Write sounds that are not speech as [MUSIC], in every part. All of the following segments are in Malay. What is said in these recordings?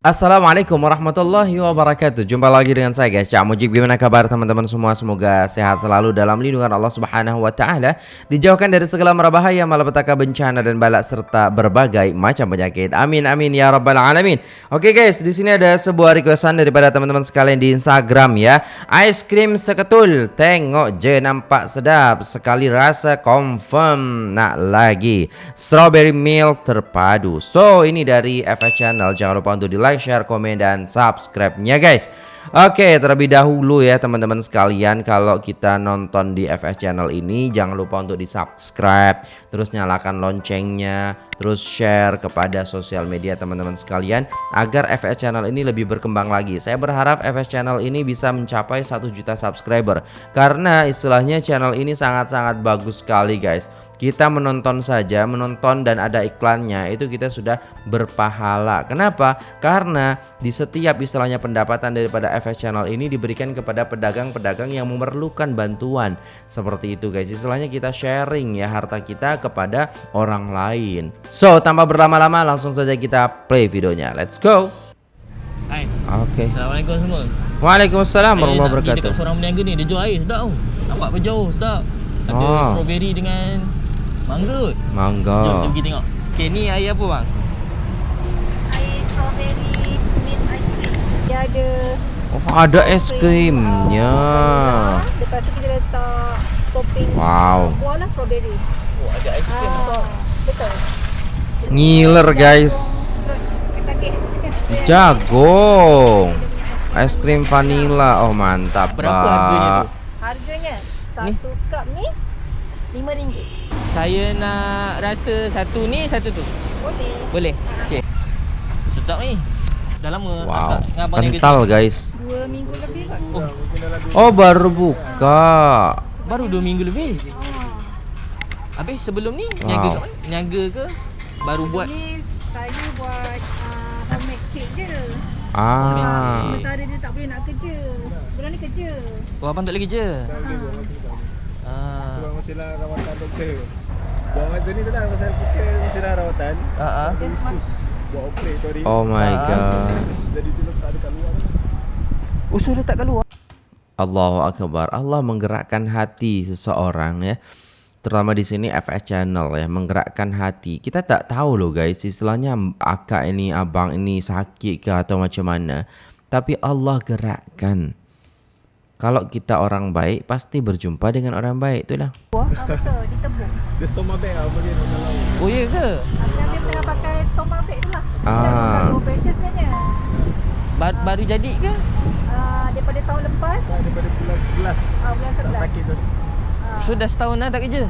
Assalamualaikum warahmatullahi wabarakatuh. Jumpa lagi dengan saya guys. Cak Mujib Gimana kabar teman-teman semua? Semoga sehat selalu dalam lindungan Allah subhanahu wa ta'ala. Dijauhkan dari segala merbahaya Malapetaka bencana dan balak Serta berbagai macam penyakit. Amin amin ya rabbal alamin. Oke guys di sini ada sebuah requestan Daripada teman-teman sekalian di Instagram ya. Ice cream seketul. Tengok je nampak sedap. Sekali rasa confirm Nak lagi. Strawberry milk terpadu. So ini dari FS Channel. Jangan lupa untuk di like like, share, komen dan subscribe-nya guys. Oke, terlebih dahulu ya teman-teman sekalian kalau kita nonton di FS channel ini jangan lupa untuk di-subscribe, terus nyalakan loncengnya, terus share kepada sosial media teman-teman sekalian agar FS channel ini lebih berkembang lagi. Saya berharap FS channel ini bisa mencapai 1 juta subscriber karena istilahnya channel ini sangat-sangat bagus sekali guys kita menonton saja, menonton dan ada iklannya itu kita sudah berpahala. Kenapa? Karena di setiap istilahnya pendapatan daripada FS Channel ini diberikan kepada pedagang-pedagang yang memerlukan bantuan. Seperti itu guys, istilahnya kita sharing ya harta kita kepada orang lain. So, tanpa berlama-lama langsung saja kita play videonya. Let's go. Hai. Oke. Okay. Assalamualaikum semua. Waalaikumsalam warahmatullahi wabarakatuh. Kita seorang berniaga ni, dia jual air sedap tau. Nampak apa jauh sedap. Ada oh. strawberry dengan Mangga. Kot Mangga. Jom, jom pergi tengok. Okay ni air apa bang? Air strawberry mint ice cream. Dia ada Oh ada es krimnya Lepas tu kita letak topping. Wow. Buah lah strawberry. Oh ada es krim besar Betul. Ngiler guys. Jagung Es krim vanilla. Oh mantap Berapa harganya tu? Harganya Satu cup ni RM5 saya nak rasa satu ni satu tu. Boleh. Boleh. Okey. Sedap ni. Dah lama wow. Kental guys. Dua minggu lebih kan? Oh. oh baru buka. Baru dua minggu lebih. Oh. Habis sebelum ni wow. niaga kat Niaga ke? Baru sebelum buat? Ni saya buat uh, homemade cake je. Ah. Sementara dia tak boleh nak kerja. Sekarang ni kerja. Oh, abang tak boleh kerja? Tak boleh buat masa ni. Ah. Sebab mestilah rawatan doktor. Buat masa ni tu lah Pasal kita mestilah rawatan. Uh -huh. Khusus Buat operatori Oh my uh god. Jadi tu letak dekat luar Usul letak kat luar. Allahu Akbar. Allah menggerakkan hati seseorang ya. Terutama di sini FS Channel ya Menggerakkan hati. Kita tak tahu loh guys Istilahnya akak ini, abang ini sakit ke atau macam mana. Tapi Allah gerakkan. Kalau kita orang baik pasti berjumpa dengan orang baik itulah. Wah, ah, betul, ditebuk. Dia stoma bag apa dia dalam. Oh iya ke? Dia tengah pakai stoma bag tu lah. Ah. Dia sudah operation sebenarnya. Ba baru jadi ke? Uh, daripada tahun lepas. Nah, daripada bulan 11. Ah, bulan 11. Tak sakit tu. Uh. So dah setahun dah tak kerja?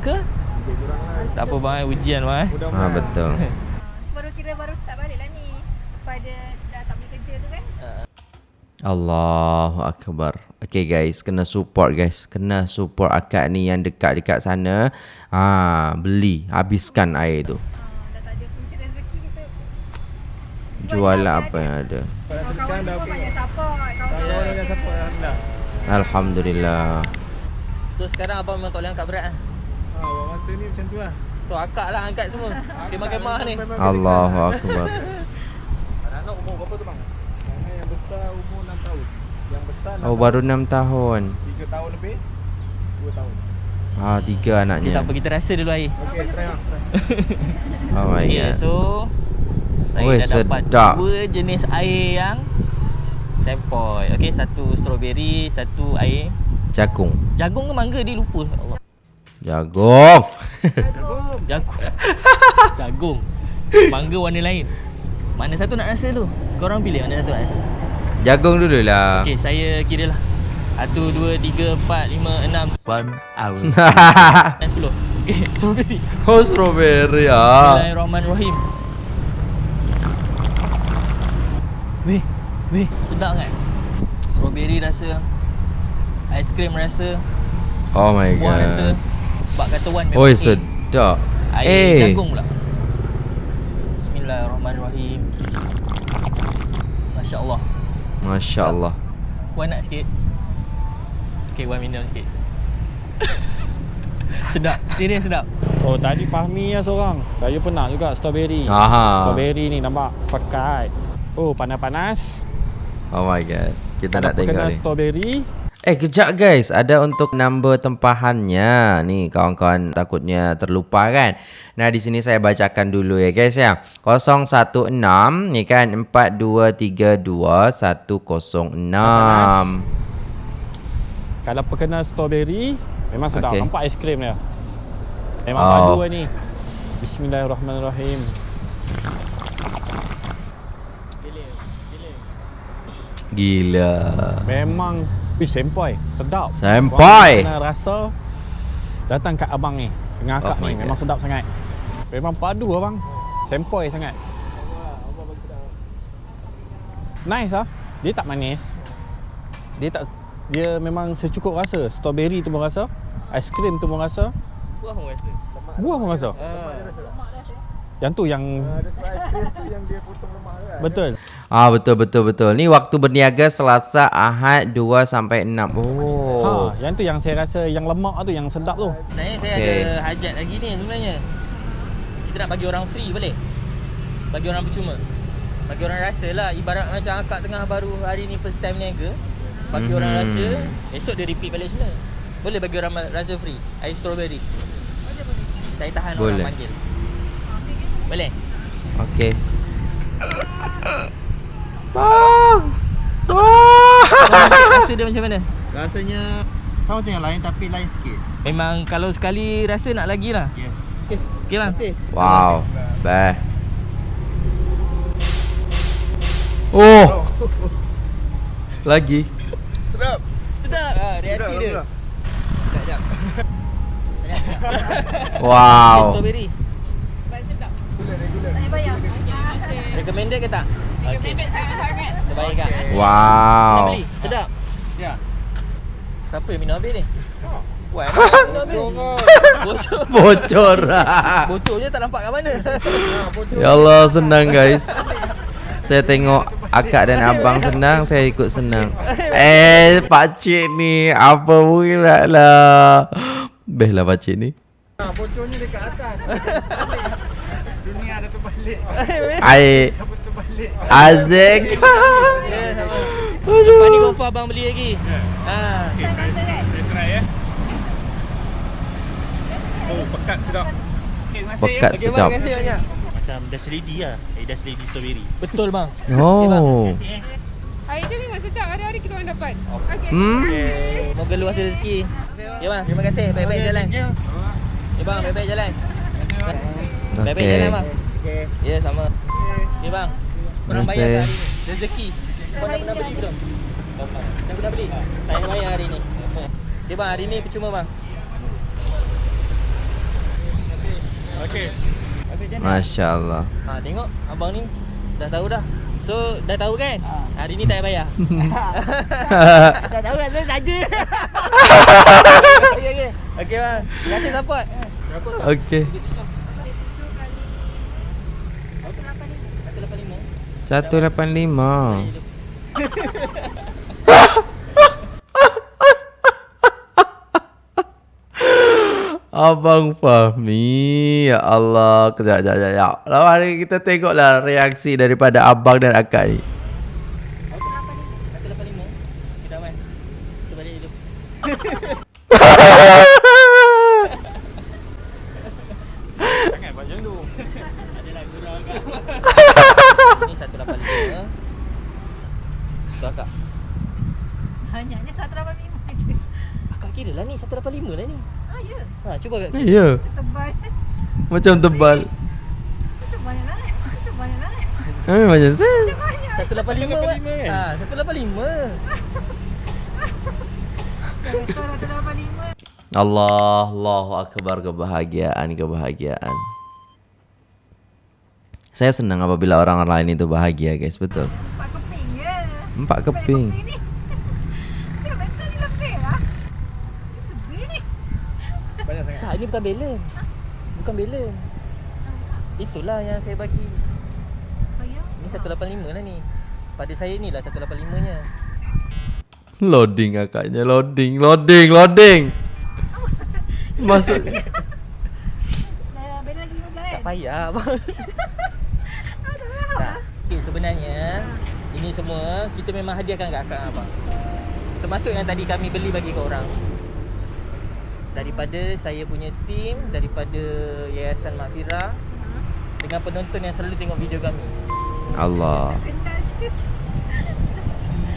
Ke? Lebih kurang lah. Tak apa bang, ujian bang. Ha, betul. [LAUGHS] baru kira baru start balik lah ni. Pada dah tak boleh kerja tu kan. Allahu Akbar. Okay guys, kena support guys. Kena support akak ni yang dekat-dekat sana. Ha, beli, habiskan air tu. Jual lah apa yang ada. Alhamdulillah. So sekarang abang memang tak boleh angkat berat kan? Ha, masa ni macam tu lah. So akak lah angkat semua. Kemah-kemah ni. Allahu Akbar. [LAUGHS] Anak umur berapa tu bang? Yang besar umur 6 tahun. Yang besar Oh baru 6 tahun. 3 tahun lebih? 2 tahun. Ah tiga anaknya. Tak apa kita rasa dulu air. Okay try lah. [LAUGHS] Oh my okay, god. So Saya Oi, dah sedap. dapat dua jenis air yang Sempoi. Okay satu strawberry Satu air Jagung. Jagung ke mangga dia lupa. Allah. Jagung. Jagung. [LAUGHS] Jagung. [LAUGHS] Jagung. Mangga warna lain. Mana satu nak rasa tu? Korang pilih mana satu nak rasa Jagung dulu lah. Okay saya kira lah. Satu, dua, tiga, empat, lima, enam. One hour. [LAUGHS] Dan sepuluh. Okay strawberry. Oh strawberry ah. Bismillahirrahmanirrahim. Weh Weh. Sedap kan Strawberry rasa. Aiskrim rasa. Oh my Buah god. rasa. Sebab kata Wan Oh sedap. Air eh. jagung pula. Bismillahirrahmanirrahim. Masya Allah Masya Allah Wan nak sikit Okay Wan minum sikit [LAUGHS] Sedap Serius sedap Oh tadi Fahmi lah seorang Saya pernah juga strawberry Aha. Strawberry ni nampak Pekat Oh, panas-panas. Oh my god. Kita nak tengok kena ni. strawberry. Eh kejap guys, ada untuk number tempahannya. Ni kawan-kawan takutnya terlupa kan. Nah di sini saya bacakan dulu ya guys ya. 016 ni kan 4232 106. Kalau perkena strawberry, memang sedap. Okay. Nampak aiskrim dia. Memang Oh. padu ni. Bismillahirrahmanirrahim. Gila. Memang Ih, sempoi. Sedap. Sempoi. Kena rasa datang kat abang ni. Dengan akak Oh ni. Memang God. sedap sangat. Memang padu abang. Sempoi sangat. Nice ah. Dia tak manis. Dia tak dia memang secukup rasa. Strawberry tu pun rasa. Aiskrim tu pun rasa. Buah pun rasa. Buah pun rasa. Yang tu yang Ada sebab aiskrim tu yang dia potong lemak kan. betul. Ah betul betul betul. Ni waktu berniaga Selasa, Ahad 2 sampai 6. Oh. Ha, yang tu yang saya rasa yang lemak tu yang sedap tu. Sebenarnya saya Okey. ada hajat lagi ni sebenarnya. Kita nak bagi orang free boleh? Bagi orang percuma. Bagi orang rasa lah ibarat macam akak tengah baru hari ni first time niaga. Bagi orang Mhm. rasa esok dia repeat balik semula. Boleh bagi orang rasa free. Air strawberry. Saya tahan Boleh. orang panggil. Boleh? Okey. Rasa dia macam mana? Rasanya sama macam yang lain tapi lain sikit. Memang kalau sekali rasa nak lagi lah. Yes. Okey bang. Wow. Beh. Oh. Lagi. Sedap. Sedap. Ah, reaksi dia. Sekejap. [LAUGHS] Wow. Strawberry. Tak payah bayar. Recommended ke tak? Sangat-sangat. Terbaik kak. Nak Wow. beli? Sedap. Ya. Siapa yang minum habis ni? [LAUGHS] Minum habis. Bocor. Bocor. Bocornya [LAUGHS] tak nampak kat mana. ya Allah senang guys. Saya tengok akak dan abang senang, saya ikut senang. Eh, pak cik ni apa pula lah. Beh lah pak cik ni. Ha, bocornya dekat atas. [LAUGHS] Dunia ada terbalik. Ai Azik. Ya, sama. Lepas ni confirm abang beli lagi. Ha. Saya try eh. Oh, pekat sedap. Pekat Okey bang, sedap. terima kasih banyak. Macam Dash Lady lah Eh Dash Lady Strawberry Betul bang. [LAUGHS] Oh. Air dia memang sedap. Hari-hari kita orang dapat. Okey. Hmm. Moga luas rezeki. Ya bang, terima kasih. Baik-baik jalan. Ya bang, baik-baik jalan. Baik-baik Okey. jalan bang. Ya, sama. Ya bang. Korang bayar hari ni? Rezeki. Kau dah pernah beli belum? Dah pernah beli? Tak payah bayar hari ni. Ya bang, hari ni percuma bang. Okey. Masya Allah. Ha, tengok abang ni dah tahu dah. So, dah tahu kan? Hari ni tak payah bayar. [LAUGHS] dah tahu kan? Saya saja. [LAUGHS] Okey, okey. Okey bang. Terima kasih support. Okey. 185. Abang Fahmi Ya Allah Kejap, kejap, kejap, Lalu hari kita tengoklah reaksi daripada abang dan akak ni 185. Kita aman. Kita balik dulu. Jangan buat macam tu. Ni 185. Tu akak. Banyaknya 185 je. Akak kira lah ni 185 lah ni. Ah, ya. Ha, cuba akak. Ya Tebal. Macam tebal banyak lah. Banyak lah. Eh, macam saya 185 kan? Ha, 185. Rekor 185. Allah Allahu Akbar kebahagiaan kebahagiaan Saya senang apabila orang lain itu bahagia guys betul. Empat keping [LAUGHS] sangat. Tak, ini bukan balance. Bukan balance. Itulah yang saya bagi. Bayar. Ni 185 lah ni. Pada saya ni lah 185 nya. Loading akaknya loading loading loading [LAUGHS] Masuk Dah beda lagi 15 Tak payah [LAUGHS] abang. tak. Okey, sebenarnya ini semua kita memang hadiahkan kat akak abang. Termasuk yang tadi kami beli bagi ke orang. Daripada saya punya tim, daripada Yayasan Makfirah dengan penonton yang selalu tengok video kami. Allah.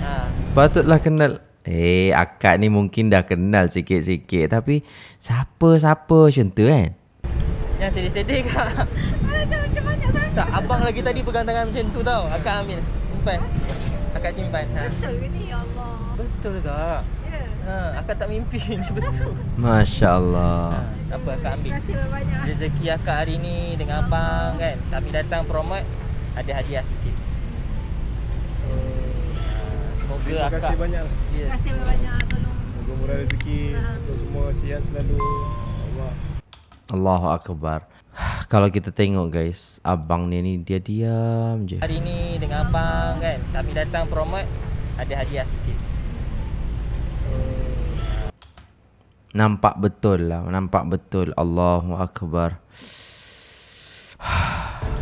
Ha, Patutlah kenal. Eh, akak ni mungkin dah kenal sikit-sikit tapi siapa-siapa macam tu kan? yang sedih-sedih kak. Macam macam banyak sangat. Tak, abang lagi tadi pegang tangan macam tu tau. Akak ambil. Simpan. Akak simpan. Ha. Betul ke ni? Ya Allah. Betul kak. Ya. Ha, akak tak mimpi ni [LAUGHS] betul. Masya Ha, Allah. tak apa akak ambil. Terima kasih banyak. Rezeki akak hari ni dengan abang kan. Kami datang promote ada hadiah sikit. So, ha, semoga Terima akak kasih banyak. Ya. Terima kasih banyak tolong. Moga murah rezeki untuk semua sihat selalu. Allah. Allahu Akbar. Kalau kita tengok guys, abang ni ni dia diam je. Hari ni dengan abang kan. Kami datang promote ada hadiah sikit. Nampak betul lah, nampak betul. Allahu Akbar.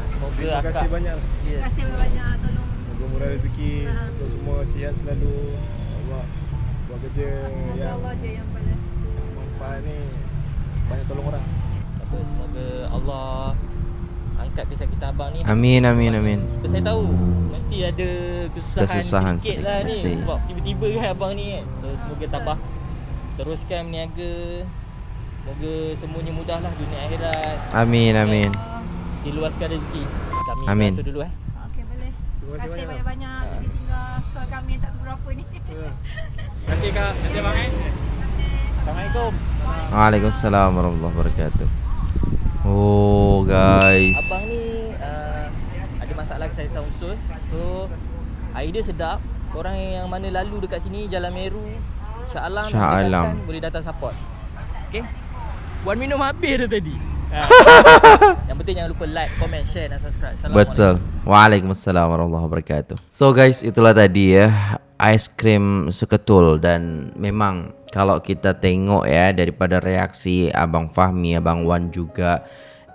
Semoga Terima akak kasih banyak. ya. Terima kasih banyak tolong. Moga murah rezeki untuk semua sihat selalu. Allah buat kerja Semoga yang Allah je yang balas. manfaat ni banyak tolong orang. Apa, semoga Allah angkat kisah kita abang ni. Amin, amin, amin. Sebab saya tahu mesti ada kesusahan, Kesusahan sikit lah ni sebab tiba-tiba kan abang ni kan. So, semoga tabah teruskan berniaga. Semoga semuanya mudah lah dunia akhirat. Amin, amin. Diluaskan rezeki. Kami Amin. masuk dulu eh. Okey boleh. Terima kasih kasih banyak. banyak-banyak sudah tinggal stol kami yang tak seberapa ni. [LAUGHS] Terima kasih kak. Terima kasih bang eh. Assalamualaikum. Waalaikumsalam warahmatullahi wabarakatuh. Oh guys. Abang ni uh, ada masalah kesihatan usus. So idea sedap. Korang yang mana lalu dekat sini Jalan Meru, Shah Alam, Shah berdekatan, Alam. boleh datang support. Okay? Puan minum habis dah tadi. Ha. [LAUGHS] yang penting jangan lupa like, comment, share dan subscribe. Betul. Waalaikumsalam warahmatullahi wabarakatuh. So guys, itulah tadi ya ais krim seketul dan memang kalau kita tengok ya daripada reaksi Abang Fahmi, Abang Wan juga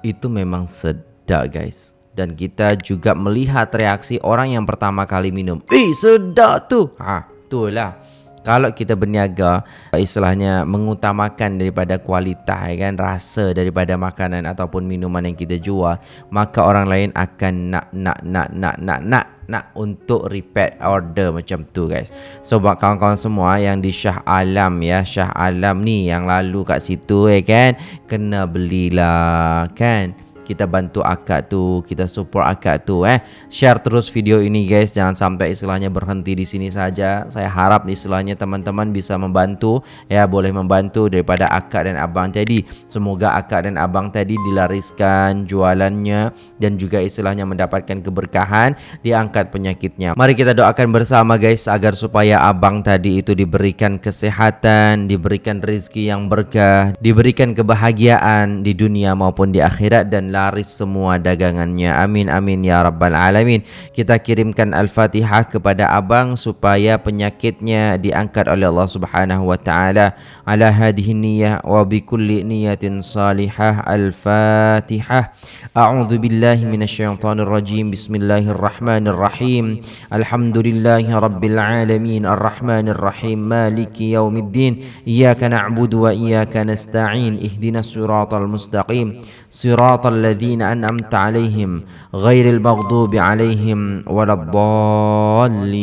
itu memang sedap guys. Dan kita juga melihat reaksi orang yang pertama kali minum. Eh, sedap tu. Ha, itulah. Kalau kita berniaga istilahnya mengutamakan daripada kualitas ya kan rasa daripada makanan ataupun minuman yang kita jual maka orang lain akan nak nak nak nak nak nak nak untuk repeat order macam tu guys. So buat kawan-kawan semua yang di Shah Alam ya, Shah Alam ni yang lalu kat situ ya kan kena belilah kan kita bantu akak tu, kita support akak tu eh. Share terus video ini guys, jangan sampai istilahnya berhenti di sini saja. Saya harap istilahnya teman-teman bisa membantu ya, boleh membantu daripada akak dan abang tadi. Semoga akak dan abang tadi dilariskan jualannya dan juga istilahnya mendapatkan keberkahan, diangkat penyakitnya. Mari kita doakan bersama guys agar supaya abang tadi itu diberikan kesehatan, diberikan rezeki yang berkah, diberikan kebahagiaan di dunia maupun di akhirat dan laris semua dagangannya. Amin amin ya rabbal alamin. Kita kirimkan al-Fatihah kepada abang supaya penyakitnya diangkat oleh Allah Subhanahu wa taala. Ala hadhihi niyyah wa bi kulli niyatin salihah. Al-Fatihah. A'udzu billahi minasyaitonir rajim. Bismillahirrahmanirrahim. Alhamdulillahi rabbil alamin. Arrahmanir rahim. Maliki yaumiddin. Iyyaka na'budu wa iyyaka nasta'in. Ihdinas siratal mustaqim. Siratal الذين أنعمت عليهم غير المغضوب عليهم ولا الضالين.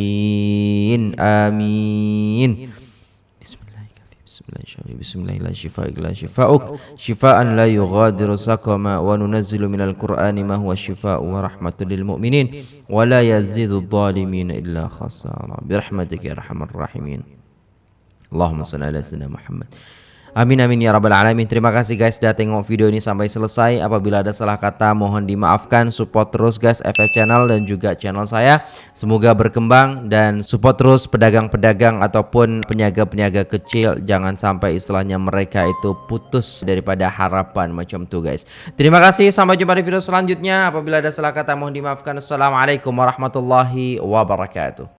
آمين. بسم الله كافي بسم الله شافي بسم الله لا شفاء إلا شفاءك شفاء لا يغادر سقما وننزل من القرآن ما هو شفاء ورحمة للمؤمنين ولا يزيد الظالمين إلا خسارا برحمتك يا أرحم الراحمين. اللهم صل على سيدنا محمد. Amin amin ya rabbal alamin. Terima kasih guys sudah tengok video ini sampai selesai. Apabila ada salah kata mohon dimaafkan. Support terus guys FS Channel dan juga channel saya. Semoga berkembang dan support terus pedagang-pedagang ataupun peniaga-peniaga kecil. Jangan sampai istilahnya mereka itu putus daripada harapan macam tu guys. Terima kasih sampai jumpa di video selanjutnya. Apabila ada salah kata mohon dimaafkan. Assalamualaikum warahmatullahi wabarakatuh.